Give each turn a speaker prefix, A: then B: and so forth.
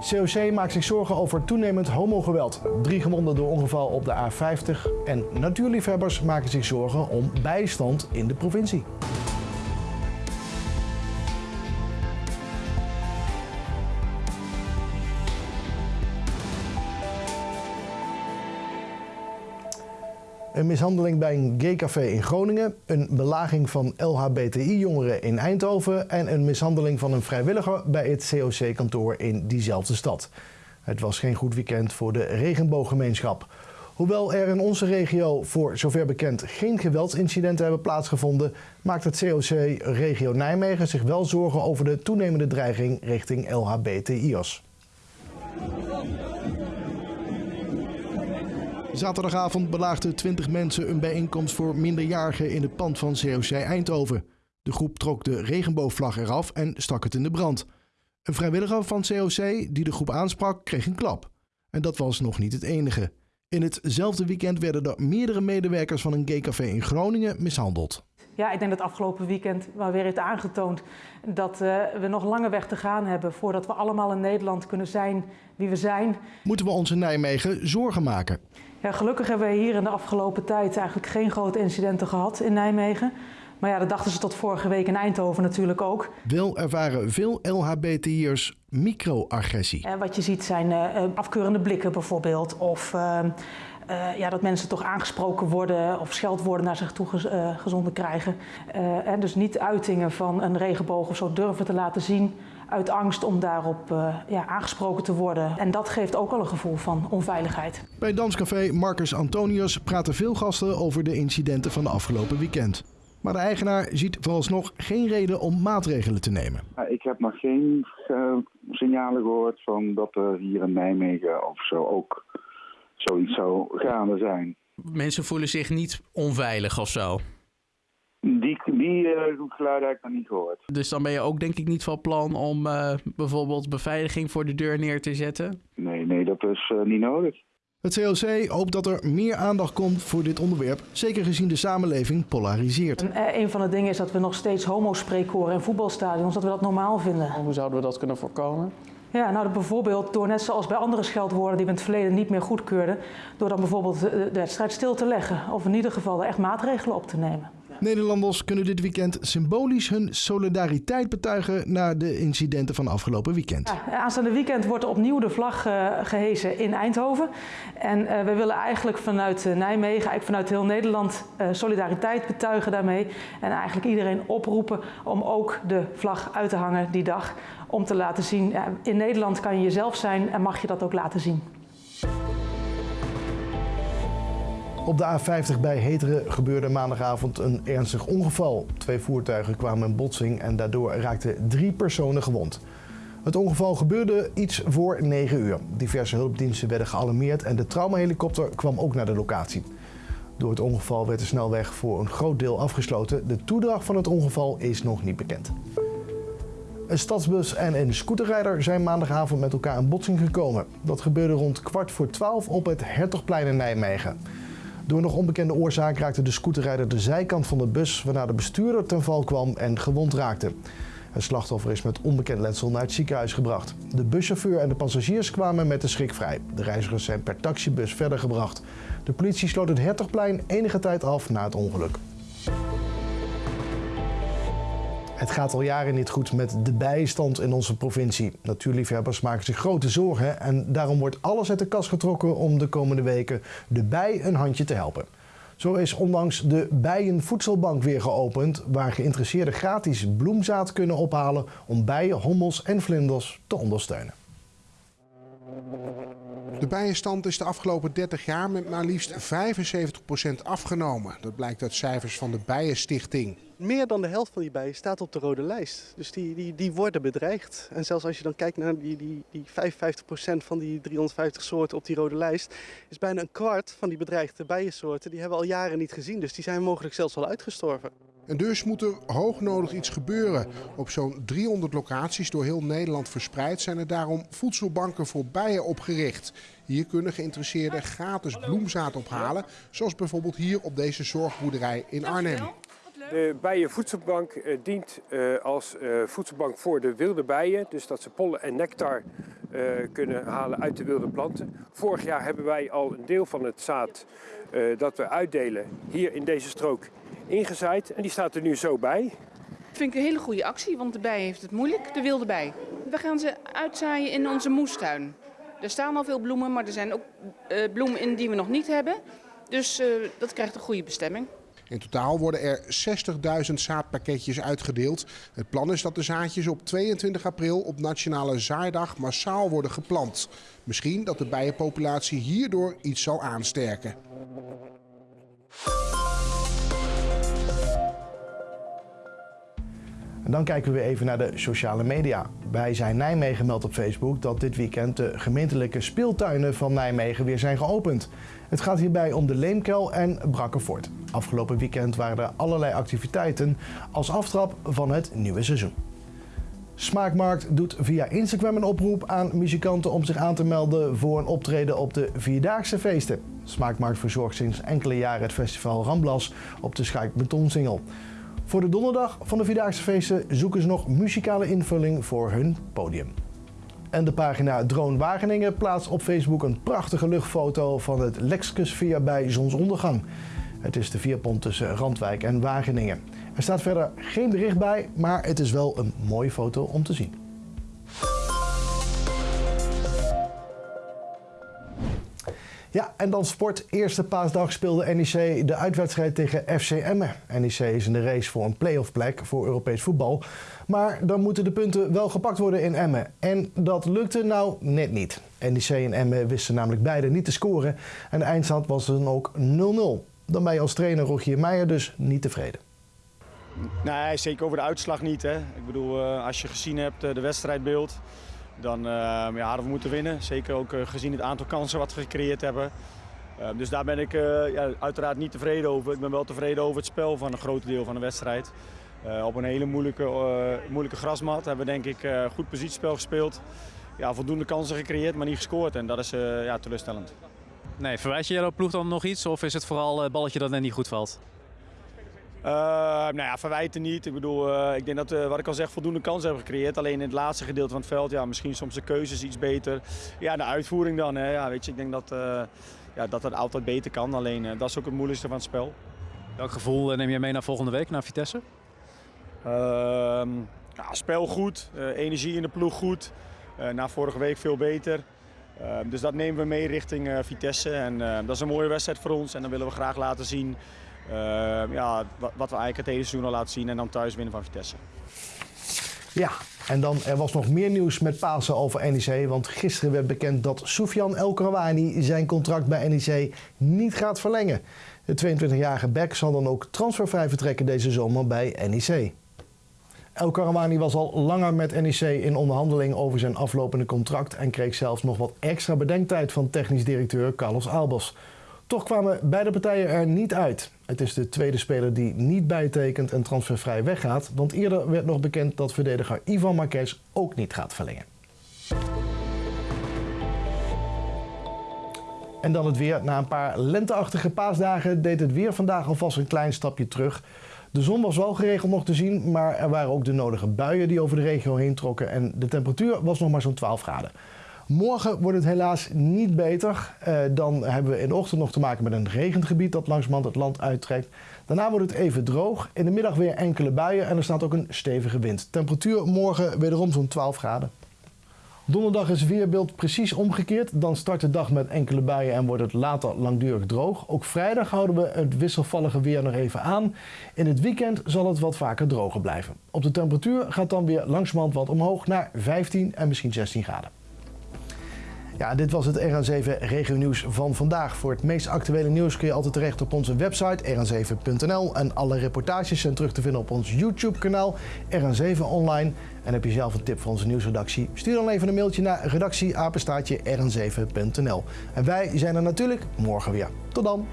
A: COC maakt zich zorgen over toenemend homogeweld. Drie gewonden door ongeval op de A50. En natuurliefhebbers maken zich zorgen om bijstand in de provincie. Een mishandeling bij een gaycafé in Groningen, een belaging van LHBTI-jongeren in Eindhoven en een mishandeling van een vrijwilliger bij het COC-kantoor in diezelfde stad. Het was geen goed weekend voor de regenbooggemeenschap. Hoewel er in onze regio voor zover bekend geen geweldsincidenten hebben plaatsgevonden, maakt het COC Regio Nijmegen zich wel zorgen over de toenemende dreiging richting LHBTI'ers. Zaterdagavond belaagden 20 mensen een bijeenkomst voor minderjarigen in het pand van COC Eindhoven. De groep trok de regenboogvlag eraf en stak het in de brand. Een vrijwilliger van COC die de groep aansprak, kreeg een klap. En dat was nog niet het enige. In hetzelfde weekend werden er meerdere medewerkers van een gaycafé in Groningen mishandeld.
B: Ja, ik denk dat afgelopen weekend wel weer heeft aangetoond dat uh, we nog lange weg te gaan hebben voordat we allemaal in Nederland kunnen zijn wie we zijn.
A: Moeten we ons in Nijmegen zorgen maken?
B: Ja, gelukkig hebben we hier in de afgelopen tijd eigenlijk geen grote incidenten gehad in Nijmegen. Maar ja, dat dachten ze tot vorige week in Eindhoven natuurlijk ook.
A: Wel ervaren veel LHBTI'ers microagressie.
B: En wat je ziet zijn uh, afkeurende blikken bijvoorbeeld. Of uh, uh, ja, dat mensen toch aangesproken worden of scheldwoorden naar zich toe gezonden krijgen. en dus niet uitingen van een regenboog of zo durven te laten zien uit angst om daarop uh, ja, aangesproken te worden. En dat geeft ook al een gevoel van onveiligheid.
A: Bij danscafé Marcus Antonius praten veel gasten over de incidenten van de afgelopen weekend. Maar de eigenaar ziet vooralsnog geen reden om maatregelen te nemen.
C: Ik heb nog geen uh, signalen gehoord van dat er hier in Nijmegen of zo ook zoiets zou gaande zijn.
D: Mensen voelen zich niet onveilig of zo?
C: Die, die uh, geluiden heb ik nog niet gehoord.
D: Dus dan ben je ook denk ik niet van plan om uh, bijvoorbeeld beveiliging voor de deur neer te zetten?
C: Nee, nee, dat is uh, niet nodig.
A: Het COC hoopt dat er meer aandacht komt voor dit onderwerp, zeker gezien de samenleving polariseert.
B: En een van de dingen is dat we nog steeds homo-spreekkoren in voetbalstadions, dat we dat normaal vinden.
D: Hoe zouden we dat kunnen voorkomen?
B: Ja, nou bijvoorbeeld door net zoals bij andere scheldwoorden die we in het verleden niet meer goedkeurden, door dan bijvoorbeeld de, wedstrijd stil te leggen of in ieder geval er echt maatregelen op te nemen.
A: Nederlanders kunnen dit weekend symbolisch hun solidariteit betuigen na de incidenten van afgelopen weekend.
B: Ja, aanstaande weekend wordt opnieuw de vlag uh, gehezen in Eindhoven. En uh, we willen eigenlijk vanuit uh, Nijmegen, eigenlijk vanuit heel Nederland, solidariteit betuigen daarmee. En eigenlijk iedereen oproepen om ook de vlag uit te hangen die dag. Om te laten zien, in Nederland kan je jezelf zijn en mag je dat ook laten zien.
A: Op de A50 bij Heteren gebeurde maandagavond een ernstig ongeval. Twee voertuigen kwamen in botsing en daardoor raakten drie personen gewond. Het ongeval gebeurde iets voor 9 uur. Diverse hulpdiensten werden gealarmeerd en de traumahelikopter kwam ook naar de locatie. Door het ongeval werd de snelweg voor een groot deel afgesloten. De toedracht van het ongeval is nog niet bekend. Een stadsbus en een scooterrijder zijn maandagavond met elkaar in botsing gekomen. Dat gebeurde rond kwart voor twaalf op het Hertogplein in Nijmegen. Door nog onbekende oorzaak raakte de scooterrijder de zijkant van de bus, waarna de bestuurder ten val kwam en gewond raakte. Het slachtoffer is met onbekend letsel naar het ziekenhuis gebracht. De buschauffeur en de passagiers kwamen met de schrik vrij. De reizigers zijn per taxibus verder gebracht. De politie sloot het Hertogplein enige tijd af na het ongeluk. Het gaat al jaren niet goed met de bijenstand in onze provincie. Natuurliefhebbers maken zich grote zorgen en daarom wordt alles uit de kast getrokken om de komende weken de bij een handje te helpen. Zo is onlangs de Bijenvoedselbank weer geopend, waar geïnteresseerden gratis bloemzaad kunnen ophalen om bijen, hommels en vlinders te ondersteunen.
E: De bijenstand is de afgelopen 30 jaar met maar liefst 75% afgenomen. Dat blijkt uit cijfers van de Bijenstichting.
F: Meer dan de helft van die bijen staat op de rode lijst. Dus die, die, die worden bedreigd. En zelfs als je dan kijkt naar die, die, die 55% van die 350 soorten op die rode lijst, is bijna een kwart van die bedreigde bijensoorten, die hebben we al jaren niet gezien. Dus die zijn mogelijk zelfs al uitgestorven.
E: En dus moet er hoognodig iets gebeuren. Op zo'n 300 locaties door heel Nederland verspreid zijn er daarom voedselbanken voor bijen opgericht. Hier kunnen geïnteresseerden gratis bloemzaad ophalen, zoals bijvoorbeeld hier op deze zorgboerderij in Arnhem.
G: De bijenvoedselbank dient als voedselbank voor de wilde bijen. Dus dat ze pollen en nectar eh, kunnen halen uit de wilde planten. Vorig jaar hebben wij al een deel van het zaad eh, dat we uitdelen hier in deze strook ingezaaid. En die staat er nu zo bij.
H: Dat vind ik een hele goede actie, want de bij heeft het moeilijk, de wilde bij. We gaan ze uitzaaien in onze moestuin. Er staan al veel bloemen, maar er zijn ook uh, bloemen in die we nog niet hebben. Dus dat krijgt een goede bestemming.
E: In totaal worden er 60.000 zaadpakketjes uitgedeeld. Het plan is dat de zaadjes op 22 april op Nationale Zaaidag massaal worden geplant. Misschien dat de bijenpopulatie hierdoor iets zal aansterken.
A: Dan kijken we even naar de sociale media. Bij Zijn Nijmegen meldt op Facebook dat dit weekend de gemeentelijke speeltuinen van Nijmegen weer zijn geopend. Het gaat hierbij om de Leemkel en Brakkenvoort. Afgelopen weekend waren er allerlei activiteiten als aftrap van het nieuwe seizoen. Smaakmarkt doet via Instagram een oproep aan muzikanten om zich aan te melden voor een optreden op de Vierdaagse feesten. Smaakmarkt verzorgt sinds enkele jaren het festival Ramblas op de Schaik Betonsingel. Voor de donderdag van de Vierdaagse feesten zoeken ze nog muzikale invulling voor hun podium. En de pagina Drone Wageningen plaatst op Facebook een prachtige luchtfoto van het Lexkusveer bij zonsondergang. Het is de vierpont tussen Randwijk en Wageningen. Er staat verder geen bericht bij, maar het is wel een mooie foto om te zien. En dan sport. Eerste paasdag speelde NEC de uitwedstrijd tegen FC Emmen. NEC is in de race voor een play-off plek voor Europees voetbal. Maar dan moeten de punten wel gepakt worden in Emmen. En dat lukte nou net niet. NEC en Emmen wisten namelijk beide niet te scoren. En de eindstand was dan ook 0-0. Dan ben je als trainer Rogier Meijer dus niet tevreden.
I: Nee, zeker over de uitslag niet. Hè. Ik bedoel, eh, als je gezien hebt de wedstrijdbeeld dan uh, ja, we moeten winnen. Zeker ook uh, gezien het aantal kansen wat we gecreëerd hebben. Uh, dus daar ben ik ja, uiteraard niet tevreden over. Ik ben wel tevreden over het spel van een groot deel van de wedstrijd. op een hele moeilijke, moeilijke grasmat hebben we denk ik goed positiespel gespeeld. Ja, voldoende kansen gecreëerd, maar niet gescoord. En dat is ja, teleurstellend.
J: Nee, verwijs je jouw ploeg dan nog iets? Of is het vooral het balletje dat net niet goed valt?
I: Uh, nou ja, verwijten niet. Ik bedoel, uh, ik denk dat we, wat ik al zeg, voldoende kansen hebben gecreëerd. Alleen in het laatste gedeelte van het veld, ja, misschien soms de keuzes iets beter. Ja, de uitvoering dan. Hè. Ja, weet je, ik denk dat, uh, ja, dat dat altijd beter kan. Alleen dat is ook het moeilijkste van het spel.
J: Welk gevoel neem je mee naar volgende week, naar Vitesse?
I: Ehm, ja, spel goed, energie in de ploeg goed. na vorige week veel beter. Ehm, dus dat nemen we mee richting Vitesse. En dat is een mooie wedstrijd voor ons. En dan willen we graag laten zien ja, wat, wat, we eigenlijk het hele seizoen al laten zien en dan thuis winnen van Vitesse.
A: Ja, en dan er was nog meer nieuws met Pasen over NEC. Want gisteren werd bekend dat Soufiane El Krouani zijn contract bij NEC niet gaat verlengen. De 22-jarige Beck zal dan ook transfervrij vertrekken deze zomer bij NEC. El Karawani was al langer met NEC in onderhandeling over zijn aflopende contract en kreeg zelfs nog wat extra bedenktijd van technisch directeur Carlos Albers. Toch kwamen beide partijen er niet uit. Het is de tweede speler die niet bijtekent en transfervrij weggaat. Want eerder werd nog bekend dat verdediger Ivan Marquez ook niet gaat verlengen. En dan het weer. Na een paar lenteachtige paasdagen deed het weer vandaag alvast een klein stapje terug. De zon was wel geregeld nog te zien, maar er waren ook de nodige buien die over de regio heen trokken. En de temperatuur was nog maar zo'n 12 graden. Morgen wordt het helaas niet beter. Uh, dan hebben we in de ochtend nog te maken met een regengebied dat langzamerhand het land uittrekt. Daarna wordt het even droog. In de middag weer enkele buien en er staat ook een stevige wind. Temperatuur morgen wederom zo'n 12 graden. Donderdag is weerbeeld precies omgekeerd. Dan start de dag met enkele buien en wordt het later langdurig droog. Ook vrijdag houden we het wisselvallige weer nog even aan. In het weekend zal het wat vaker droger blijven. Op de temperatuur gaat dan weer langzamerhand wat omhoog naar 15 en misschien 16 graden. Ja, dit was het RN7 Regio Nieuws van vandaag. Voor het meest actuele nieuws kun je altijd terecht op onze website rn7.nl. En alle reportages zijn terug te vinden op ons YouTube-kanaal RN7 Online. En heb je zelf een tip voor onze nieuwsredactie? Stuur dan even een mailtje naar redactieapenstaatje rn7.nl. En wij zijn er natuurlijk morgen weer. Tot dan!